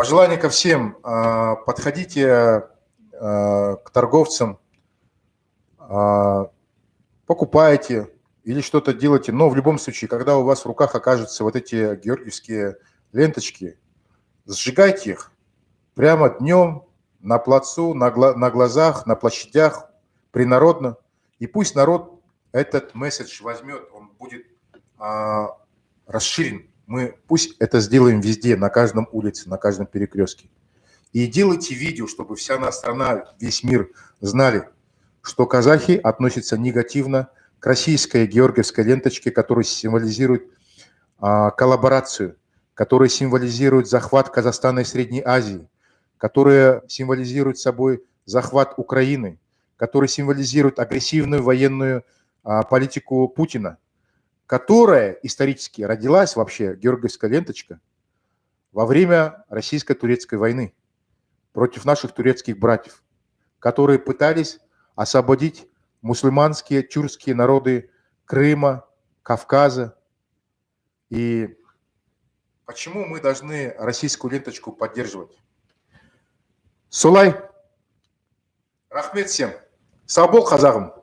Пожелание ко всем. А, подходите а, к торговцам, а, покупайте или что-то делайте. Но в любом случае, когда у вас в руках окажутся вот эти георгиевские ленточки, сжигайте их прямо днем на плацу, на, глазах, на площадях, принародно. И пусть народ этот месседж возьмет, он будет расширен. Мы пусть это сделаем везде, на каждом улице, на каждом перекрестке. И делайте видео, чтобы вся наша страна, весь мир знали, что казахи относятся негативно к российской георгиевской ленточке, которая символизирует а, коллаборацию, которая символизирует захват Казахстана и Средней Азии, которая символизирует собой захват Украины, который символизирует агрессивную военную а, политику Путина, которая исторически родилась вообще, георгиевская ленточка, во время российско-турецкой войны против наших турецких братьев, которые пытались освободить мусульманские, тюркские народы Крыма, Кавказа. И почему мы должны российскую ленточку поддерживать? Солай, рахмет всем. Сау бол, қазағым.